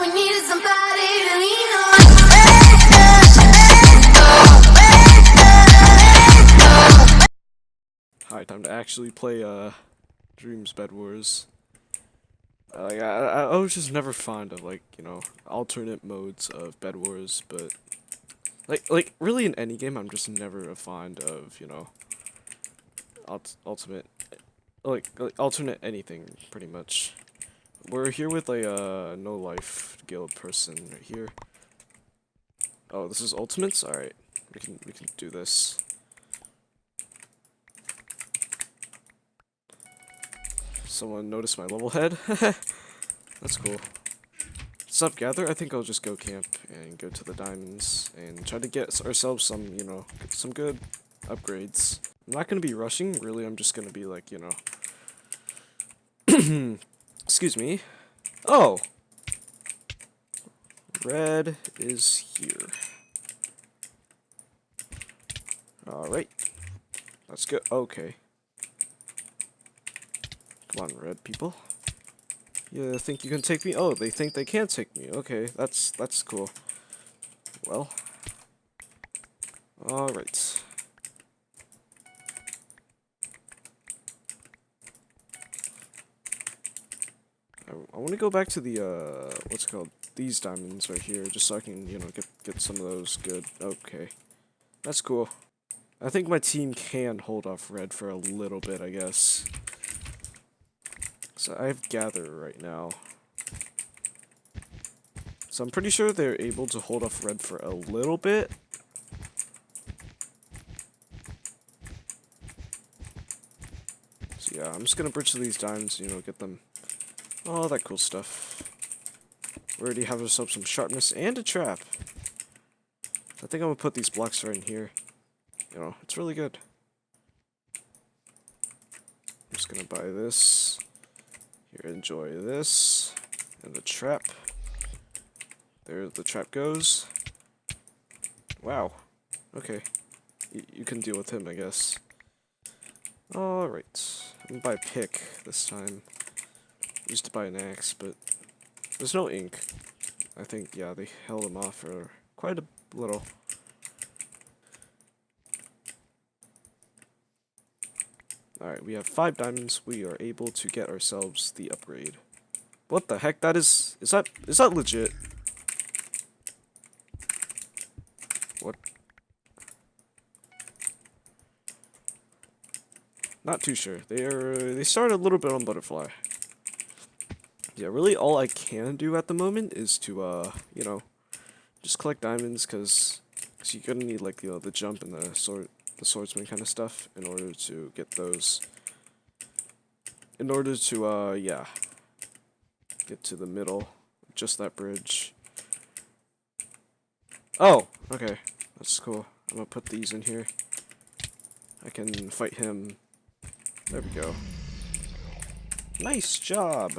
we need is somebody to lean on. Hi, time to actually play uh Dreams Bed Wars. Uh, like, I, I I was just never fond of like you know alternate modes of Bed Wars, but like like really in any game I'm just never a fond of you know ult ultimate like, like alternate anything pretty much. We're here with a uh, no life guild person right here. Oh, this is ultimates. All right, we can we can do this. Someone noticed my level head. That's cool. Sup, Gather? I think I'll just go camp and go to the diamonds and try to get ourselves some, you know, some good upgrades. I'm not to be rushing, really, I'm just to be like, you know... Excuse me. Oh! Red is here. Alright. Let's go. Okay. Come on, red people. You think you can take me? Oh, they think they can't take me. Okay, that's that's cool. Well. Alright. I, I want to go back to the, uh, what's called? These diamonds right here, just so I can, you know, get, get some of those good. Okay. That's cool. I think my team can hold off red for a little bit, I guess. So I have Gather right now. So I'm pretty sure they're able to hold off red for a little bit. So yeah, I'm just gonna bridge these diamonds, you know, get them all that cool stuff. We already have ourselves some sharpness and a trap. I think I'm gonna put these blocks right in here. You know, it's really good. I'm just gonna buy this. Here, enjoy this. And the trap. There the trap goes. Wow. Okay. Y you can deal with him, I guess. Alright. I'm gonna buy pick this time. Used to buy an axe, but there's no ink. I think, yeah, they held him off for quite a little. Alright, we have five diamonds. We are able to get ourselves the upgrade. What the heck? That is... Is that... Is that legit? What? Not too sure. They are... They started a little bit on Butterfly. Yeah, really all I can do at the moment is to, uh, you know, just collect diamonds, because cause you're gonna need, like, you know, the jump and the sword the swordsman kind of stuff in order to get those. In order to, uh, yeah, get to the middle, just that bridge. Oh, okay, that's cool. I'm gonna put these in here. I can fight him. There we go. Nice job!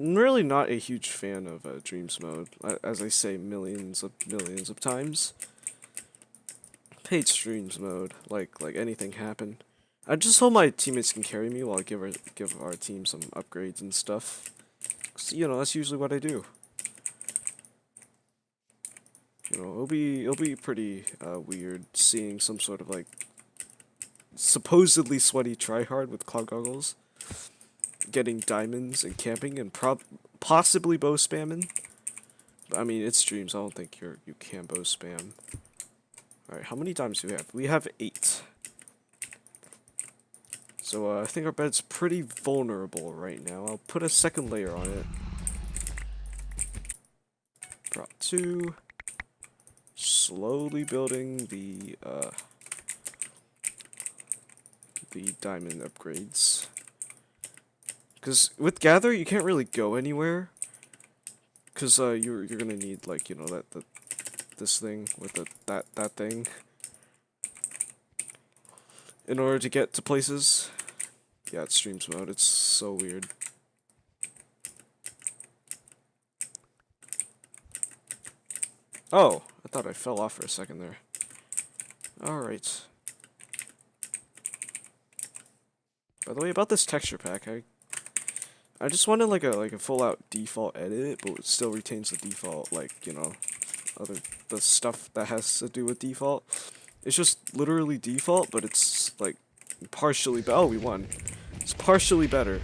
Really not a huge fan of uh, Dreams mode, as I say millions of millions of times. hate Dreams mode, like like anything happen. I just hope my teammates can carry me while I give our, give our team some upgrades and stuff. Cause, you know, that's usually what I do. You know, it'll be it'll be pretty uh, weird seeing some sort of like supposedly sweaty tryhard with cloud goggles getting diamonds and camping and prob possibly bow spamming. I mean, it's Dreams. I don't think you're you can bow spam. All right, how many diamonds do we have? We have eight. So uh, I think our bed's pretty vulnerable right now. I'll put a second layer on it. Drop two. Slowly building the uh, the diamond upgrades. Because with Gather, you can't really go anywhere. Because uh, you're, you're going to need, like, you know, that, the, this thing with the, that, that thing. In order to get to places. Yeah, it's Dreams mode. It's so weird. Oh, I thought I fell off for a second there. Alright. By the way, about this texture pack, I I just wanted like a like a full out default edit, but it still retains the default like you know other the stuff that has to do with default. It's just literally default, but it's like partially. Oh, we won. It's partially better.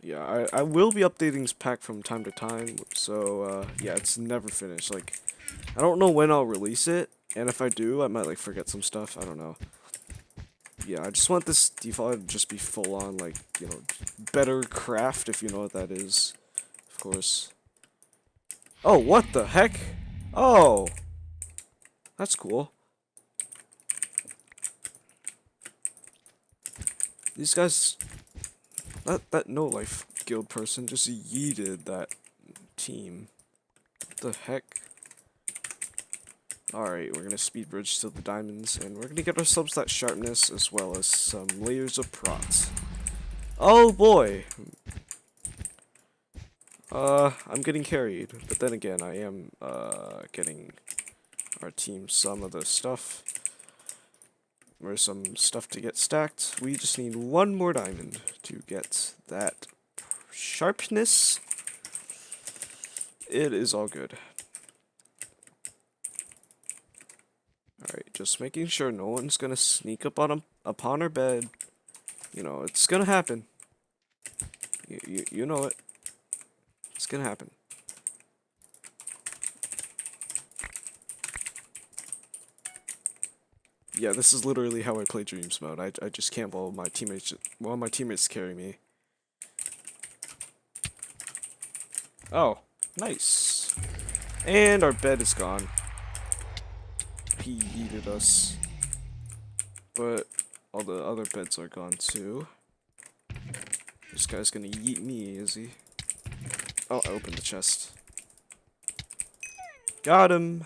Yeah, I, I will be updating this pack from time to time, so uh, yeah, it's never finished. Like, I don't know when I'll release it, and if I do, I might like forget some stuff. I don't know. Yeah, I just want this default to just be full on, like, you know, better craft, if you know what that is. Of course. Oh, what the heck? Oh! That's cool. These guys... That, that no-life guild person just yeeted that team. What the heck? Alright, we're gonna speed bridge to the diamonds, and we're gonna get ourselves that sharpness as well as some layers of prots. Oh boy! Uh, I'm getting carried, but then again, I am, uh, getting our team some of the stuff. Or some stuff to get stacked. We just need one more diamond to get that sharpness. It is all good. Alright, just making sure no one's gonna sneak up on him, upon our bed. You know, it's gonna happen. You, you, you know it. It's gonna happen. Yeah, this is literally how I play Dreams mode. I, I just can't while my teammates while my teammates carry me. Oh, nice. And our bed is gone. He yeeted us. But all the other beds are gone too. This guy's gonna yeet me, is he? Oh, I opened the chest. Got him!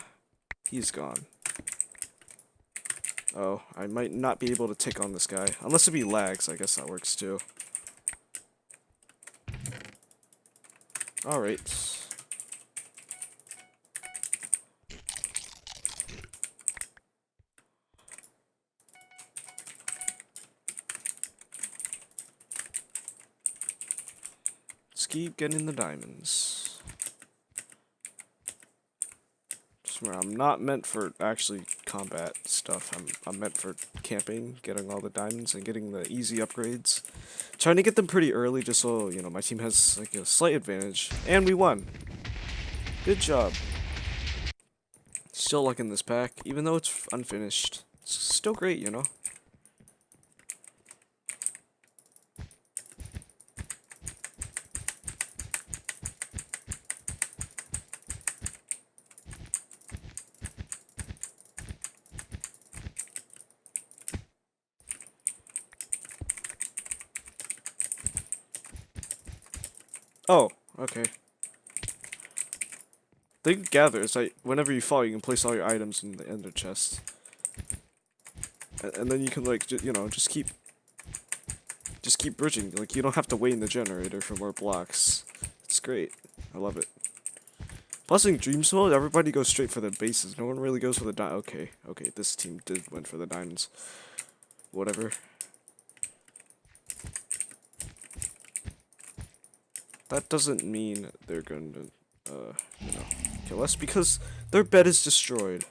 He's gone. Oh, I might not be able to take on this guy. Unless it be lags, I guess that works too. Alright. Getting the diamonds. I'm not meant for actually combat stuff. I'm, I'm meant for camping, getting all the diamonds, and getting the easy upgrades. Trying to get them pretty early just so, you know, my team has like a slight advantage. And we won. Good job. Still liking this pack, even though it's unfinished. It's still great, you know? Oh, okay. Thing gathers, like, whenever you fall, you can place all your items in the ender chest. And, and then you can, like, you know, just keep... Just keep bridging. Like, you don't have to wait in the generator for more blocks. It's great. I love it. Plus, in Dreams mode, everybody goes straight for the bases. No one really goes for the di- Okay, okay, this team did went for the diamonds. Whatever. that doesn't mean they're going to, uh, you know, kill us because their bed is destroyed.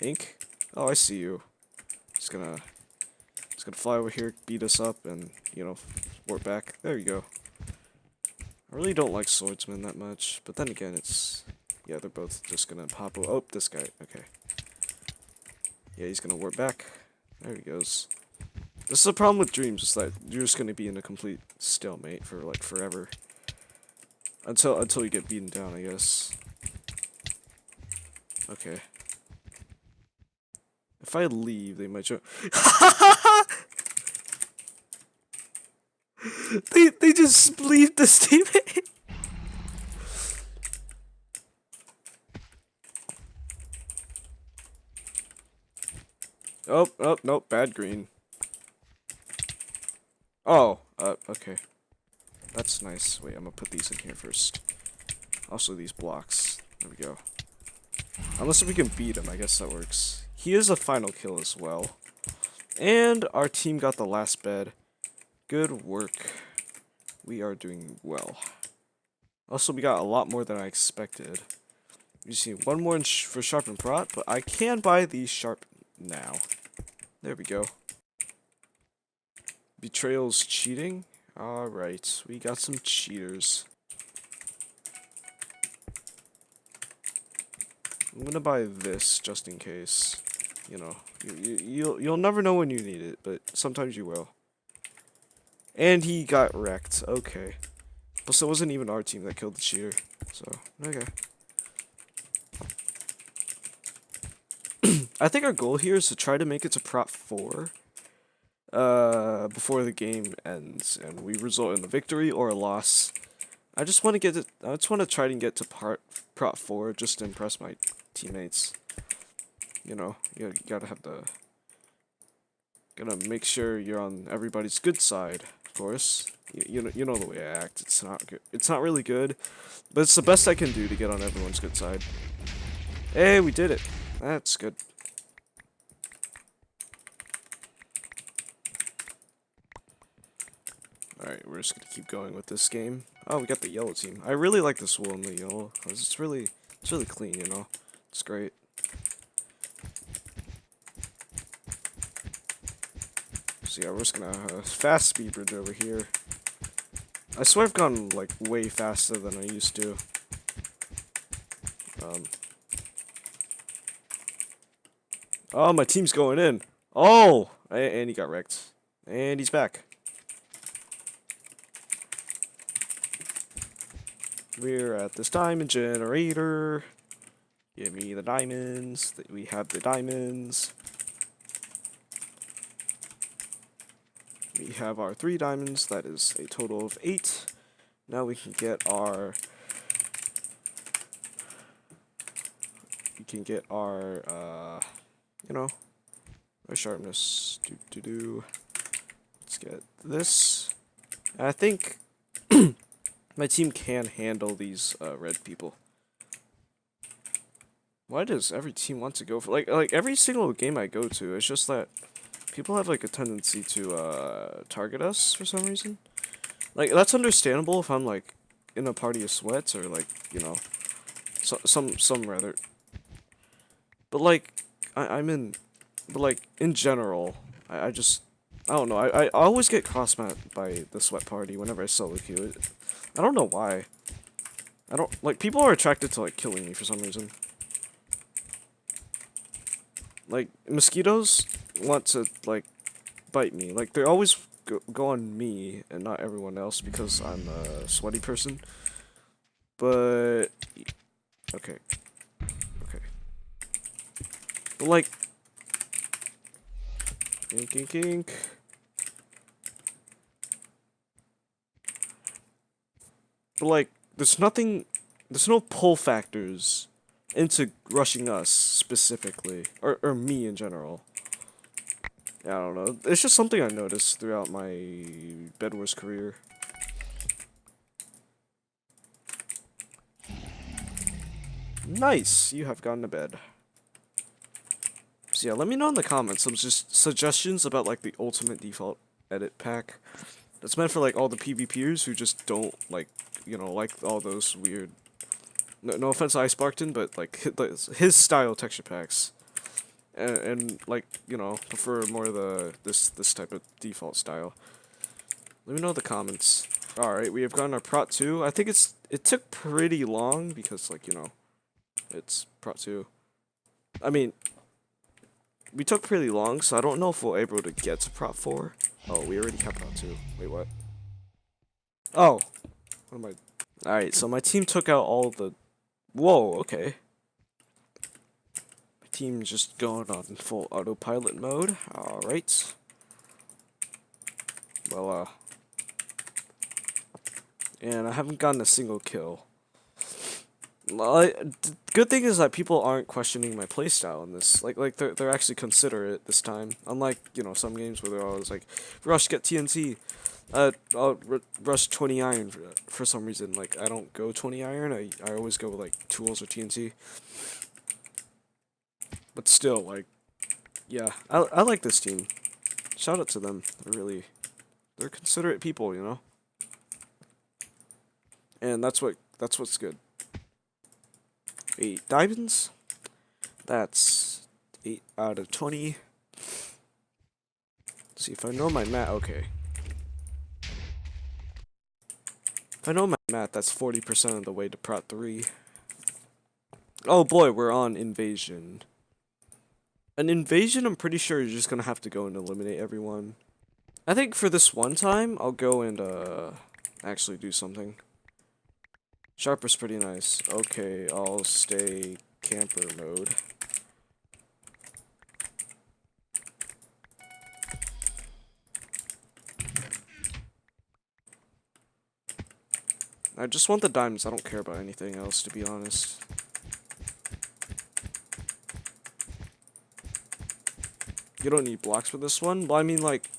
Ink? Oh, I see you. Just gonna, just gonna fly over here, beat us up, and, you know, warp back. There you go. I really don't like swordsmen that much, but then again, it's, yeah, they're both just gonna pop, oh, this guy, okay. Yeah, he's gonna warp back. There he goes. This is the problem with dreams, is that you're just gonna be in a complete stalemate for like forever. Until until you get beaten down, I guess. Okay. If I leave, they might show. they they just leave this teammate. oh, oh, nope, bad green. Oh, uh, okay. That's nice. Wait, I'm gonna put these in here first. Also these blocks. There we go. Unless we can beat him, I guess that works. He is a final kill as well. And our team got the last bed. Good work. We are doing well. Also, we got a lot more than I expected. You see, one more sh for and prot, but I can buy these sharp now. There we go. Betrayal's cheating? Alright, we got some cheaters. I'm gonna buy this just in case. You know, you, you, you'll you'll never know when you need it, but sometimes you will. And he got wrecked. Okay. Plus, it wasn't even our team that killed the cheater. So, okay. I think our goal here is to try to make it to Prot 4 uh, before the game ends, and we result in a victory or a loss. I just want to get it. I just want to try to get to part Prot 4 just to impress my teammates. You know, you gotta have the. Gotta make sure you're on everybody's good side, of course. You, you know, you know the way I act. It's not good. It's not really good, but it's the best I can do to get on everyone's good side. Hey, we did it. That's good. Alright, we're just gonna keep going with this game. Oh, we got the yellow team. I really like this wool in the yellow. It's really, it's really clean, you know? It's great. So yeah, we're just gonna uh, fast speed bridge over here. I swear I've gone like way faster than I used to. Um. Oh, my team's going in. Oh, and he got wrecked, and he's back. We're at this diamond generator. Give me the diamonds. We have the diamonds. We have our three diamonds. That is a total of eight. Now we can get our... We can get our, uh, you know, our sharpness. Do, do, do. Let's get this. I think my team can handle these uh, red people. Why does every team want to go for like like every single game I go to? It's just that people have like a tendency to uh, target us for some reason. Like that's understandable if I'm like in a party of sweats or like you know, so, some some rather. But like I, I'm in, but like in general, I, I just I don't know. I I always get cross by the sweat party whenever I solo queue. I don't know why. I don't like people are attracted to like killing me for some reason. Like, mosquitoes want to, like, bite me. Like, they always go, go on me and not everyone else because I'm a sweaty person. But, okay. Okay. But, like, ink, ink, ink. Like, there's nothing, there's no pull factors into rushing us specifically, or, or me in general. Yeah, I don't know. It's just something I noticed throughout my Bed Wars career. Nice! You have gone to bed. So yeah, let me know in the comments some just suggestions about like the ultimate default edit pack. That's meant for like all the PvPers who just don't like, you know, like all those weird no, no offense to Ice but like his his style texture packs, and, and like you know prefer more the this this type of default style. Let me know in the comments. All right, we have gotten our Prot two. I think it's it took pretty long because like you know, it's Prot two. I mean, we took pretty long, so I don't know if we're able to get to Prot four. Oh, we already have Prot two. Wait, what? Oh, what am I? All right, so my team took out all the Whoa, okay. My team's just going on full autopilot mode. Alright. Well, uh... And I haven't gotten a single kill. Good thing is that people aren't questioning my playstyle in this. Like, like they're, they're actually considerate this time. Unlike, you know, some games where they're always like, Rush, get TNT. Uh, I'll rush 20 iron for, for some reason. Like, I don't go 20 iron. I, I always go with, like, tools or TNT. But still, like, yeah, I, I like this team. Shout out to them. They're really, they're considerate people, you know? And that's what, that's what's good. Eight diamonds. That's eight out of 20. Let's see if I know my math. Okay. If I know my math, that's 40% of the way to Prot 3. Oh boy, we're on invasion. An invasion, I'm pretty sure you're just gonna have to go and eliminate everyone. I think for this one time, I'll go and, uh, actually do something. Sharper's pretty nice. Okay, I'll stay camper mode. I just want the diamonds. I don't care about anything else, to be honest. You don't need blocks for this one? But I mean, like...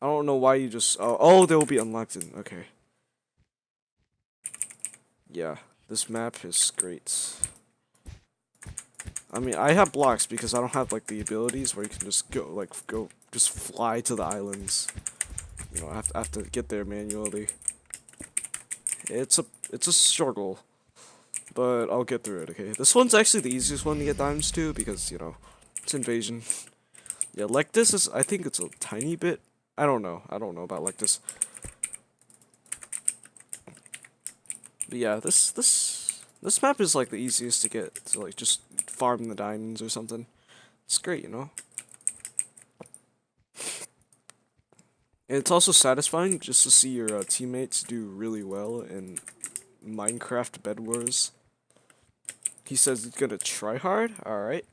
I don't know why you just... Oh, oh they will be unlocked in... Okay. Yeah, this map is great. I mean, I have blocks because I don't have, like, the abilities where you can just go, like, go... Just fly to the islands. You know, I have to, I have to get there manually. It's a... It's a struggle but I'll get through it, okay? This one's actually the easiest one to get diamonds to, because, you know, it's invasion. Yeah, like this is, I think it's a tiny bit, I don't know, I don't know about like this. But yeah, this, this, this map is like the easiest to get, to like just farm the diamonds or something. It's great, you know? And it's also satisfying just to see your uh, teammates do really well in Minecraft Bed Wars. He says he's gonna try hard? Alright.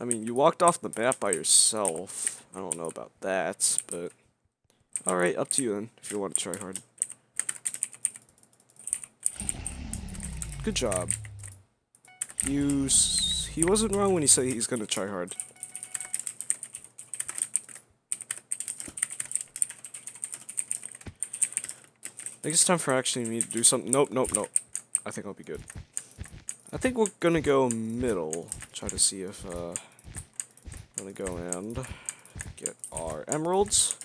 I mean, you walked off the map by yourself. I don't know about that, but... Alright, up to you then, if you want to try hard. Good job. He wasn't wrong when he said he's gonna try hard. I think it's time for actually me to do something. Nope, nope, nope. I think I'll be good. I think we're gonna go middle. Try to see if, uh, I'm gonna go and get our emeralds.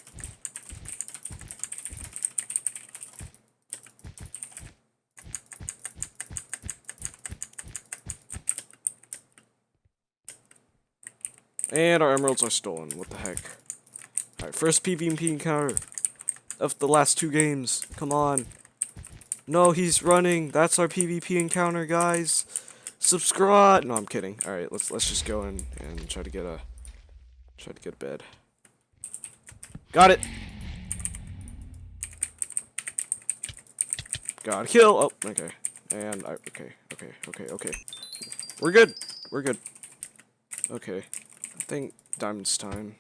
And our emeralds are stolen. What the heck? Alright, first PvP encounter of the last two games. Come on. No, he's running. That's our PvP encounter, guys. Subscribe. No, I'm kidding. All right, let's let's just go in and try to get a try to get a bed. Got it. Got a kill. Oh, okay. And I okay, okay, okay, okay. We're good. We're good. Okay. Think diamond's time.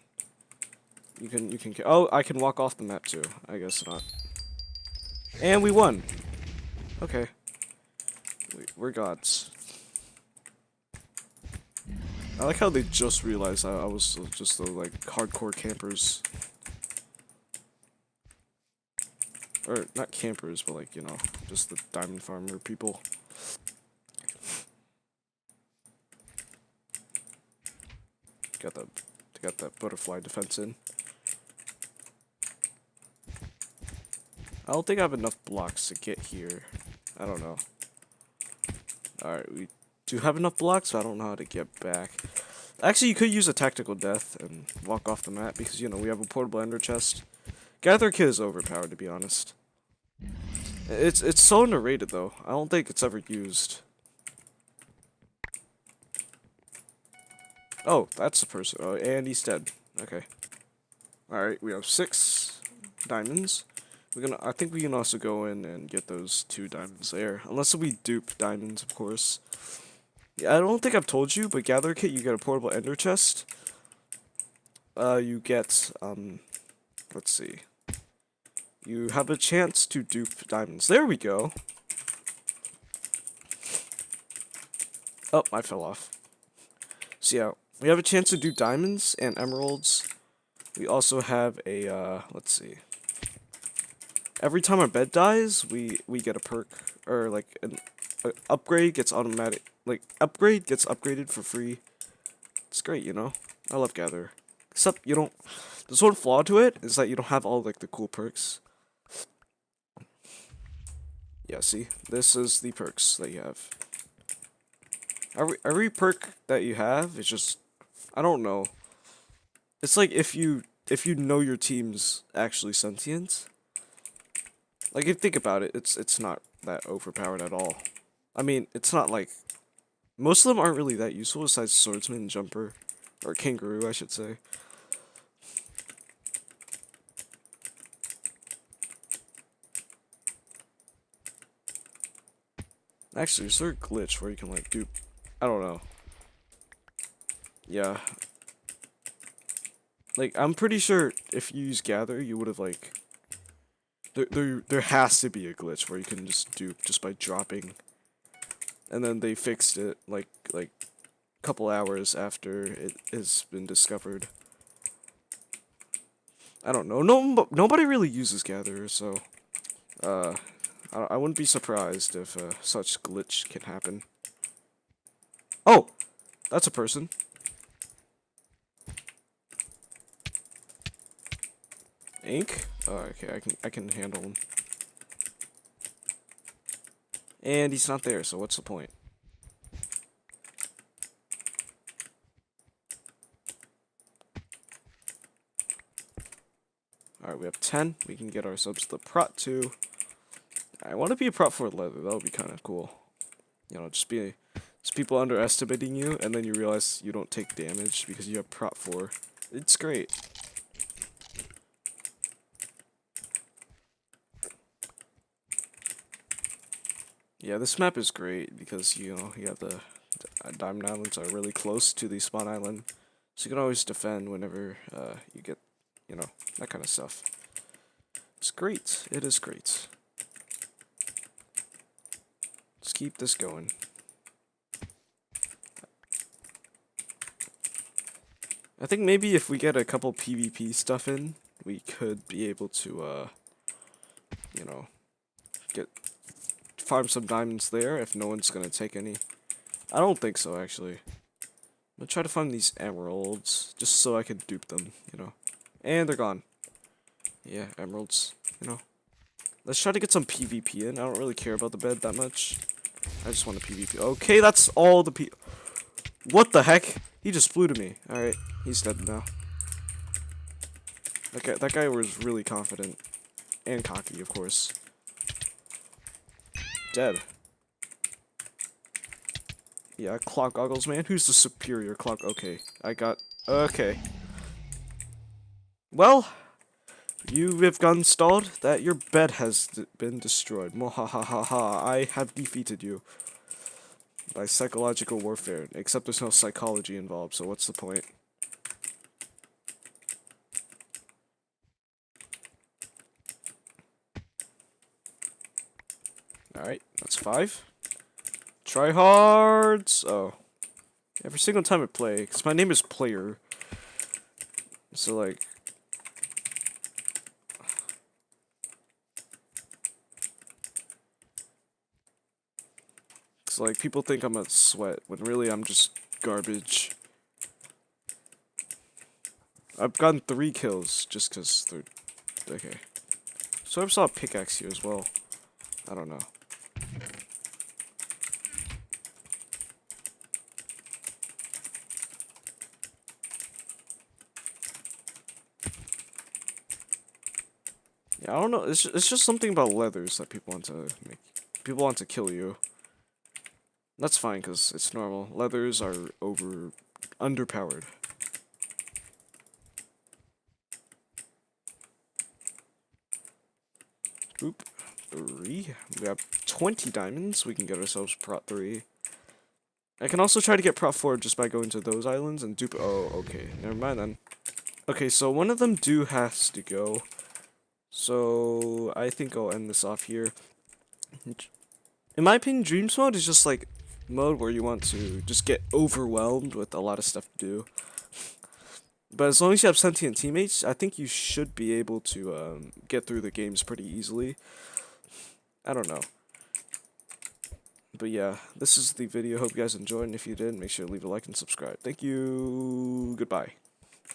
You can you can oh I can walk off the map too. I guess not. And we won. Okay. We, we're gods. I like how they just realized I, I was just the, like, hardcore campers. Or, not campers, but like, you know, just the diamond farmer people. Got the, got that butterfly defense in. I don't think I have enough blocks to get here. I don't know. Alright, we do have enough blocks, so I don't know how to get back. Actually, you could use a tactical death and walk off the map because, you know, we have a portable ender chest. Gather Kit is overpowered, to be honest. It's it's so underrated, though. I don't think it's ever used. Oh, that's the person. Oh, and he's dead. Okay. Alright, we have six diamonds. We're gonna. I think we can also go in and get those two diamonds there, unless we dupe diamonds, of course. Yeah, I don't think I've told you, but gather kit, you get a portable ender chest. Uh, you get um, let's see. You have a chance to dupe diamonds. There we go. Oh, I fell off. So yeah, we have a chance to do diamonds and emeralds We also have a, uh, let's see. Every time our bed dies, we, we get a perk, or like an upgrade gets automatic, like upgrade gets upgraded for free. It's great, you know? I love Gather. Except you don't, there's one flaw to it, is that you don't have all like the cool perks. Yeah, see? This is the perks that you have. Every, every perk that you have is just, I don't know. It's like if you, if you know your team's actually sentient. Like, if you think about it, it's, it's not that overpowered at all. I mean, it's not like, most of them aren't really that useful besides Swordsman and Jumper. Or Kangaroo, I should say. Actually, is there a glitch where you can like do I don't know. Yeah. Like I'm pretty sure if you use gather you would have like there, there there has to be a glitch where you can just dupe just by dropping and then they fixed it like like a couple hours after it has been discovered. I don't know. No, nobody really uses Gather, so uh, I, I wouldn't be surprised if uh, such glitch can happen. Oh, that's a person. Ink? Oh, okay, I can I can handle him. And he's not there, so what's the point? Alright, we have 10. We can get ourselves the Prot 2. I want to be a Prot 4 leather. That would be kind of cool. You know, just be just people underestimating you, and then you realize you don't take damage because you have Prot 4. It's great. Yeah, this map is great because, you know, you have the, Diamond Islands are really close to the spawn island. So you can always defend whenever uh, you get you know, that kind of stuff. It's great. It is great. Let's keep this going. I think maybe if we get a couple PvP stuff in, we could be able to, uh, you know, farm some diamonds there if no one's gonna take any. I don't think so, actually. I'm gonna try to find these emeralds, just so I can dupe them, you know. And they're gone. Yeah, emeralds, you know. Let's try to get some PvP in. I don't really care about the bed that much. I just want a PvP. Okay, that's all the P- What the heck? He just flew to me. Alright, he's dead now. Guy, that guy was really confident. And cocky, of course. Dead. Yeah, clock goggles, man. Who's the superior clock? Okay, I got... Okay. Well, you have gone stalled that your bed has been destroyed. Mohahaha, I have defeated you. By psychological warfare. Except there's no psychology involved, so what's the point? Alright, that's five. Tryhards! Oh. Every single time I play, because my name is Player. So, like, like, people think I'm a sweat, when really I'm just garbage. I've gotten three kills, just because they're... Okay. So I saw a pickaxe here as well. I don't know. Yeah, I don't know. It's it's just something about leathers that people want to make. People want to kill you. That's fine, because it's normal. Leathers are over... underpowered. Oop. Three. We have 20 diamonds. We can get ourselves Prot 3. I can also try to get Prot 4 just by going to those islands and dupe- Oh, okay. Never mind then. Okay, so one of them do has to go. So, I think I'll end this off here. In my opinion, Dreams Mode is just like mode where you want to just get overwhelmed with a lot of stuff to do. but as long as you have sentient teammates, I think you should be able to um, get through the games pretty easily. I don't know. But yeah, this is the video. Hope you guys enjoyed, and if you did, make sure to leave a like and subscribe. Thank you. Goodbye.